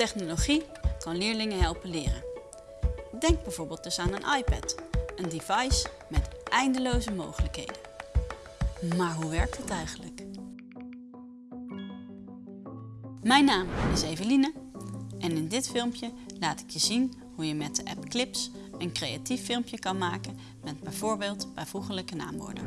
Technologie kan leerlingen helpen leren. Denk bijvoorbeeld dus aan een iPad, een device met eindeloze mogelijkheden. Maar hoe werkt het eigenlijk? Mijn naam is Eveline en in dit filmpje laat ik je zien hoe je met de app Clips een creatief filmpje kan maken met bijvoorbeeld bijvoeglijke naamwoorden.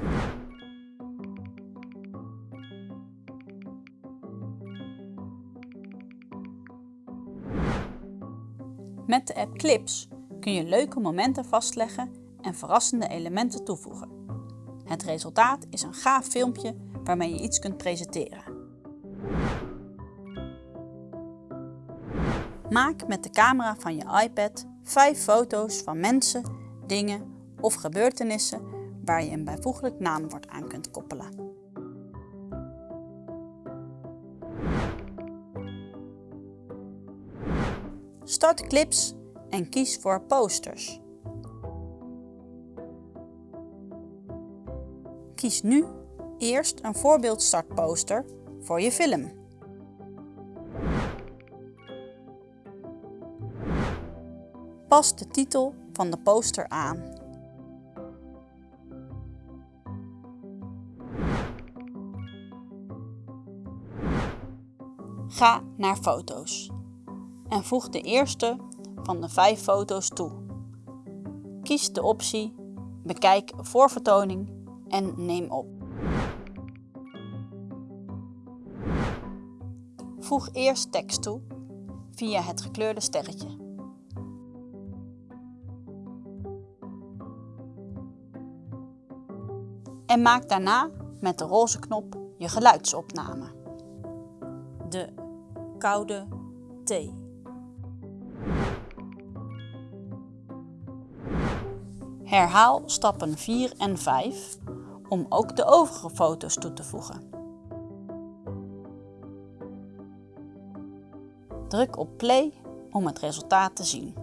Met de app Clips kun je leuke momenten vastleggen en verrassende elementen toevoegen. Het resultaat is een gaaf filmpje waarmee je iets kunt presenteren. Maak met de camera van je iPad 5 foto's van mensen, dingen of gebeurtenissen waar je een bijvoeglijk naamwoord aan kunt koppelen. Start clips en kies voor posters. Kies nu eerst een voorbeeld startposter voor je film. Pas de titel van de poster aan. Ga naar foto's en voeg de eerste van de vijf foto's toe. Kies de optie Bekijk voor vertoning en neem op. Voeg eerst tekst toe via het gekleurde sterretje. En maak daarna met de roze knop je geluidsopname. De koude thee. Herhaal stappen 4 en 5 om ook de overige foto's toe te voegen. Druk op play om het resultaat te zien.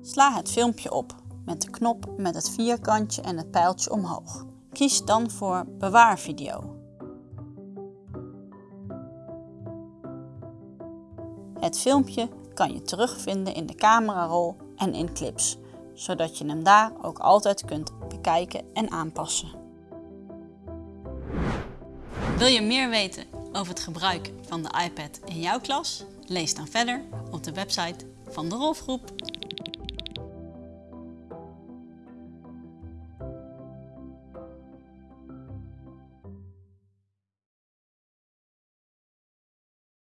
Sla het filmpje op met de knop met het vierkantje en het pijltje omhoog. Kies dan voor Bewaar video. Het filmpje kan je terugvinden in de camerarol en in clips, zodat je hem daar ook altijd kunt bekijken en aanpassen. Wil je meer weten over het gebruik van de iPad in jouw klas? Lees dan verder op de website van de Rolfgroep.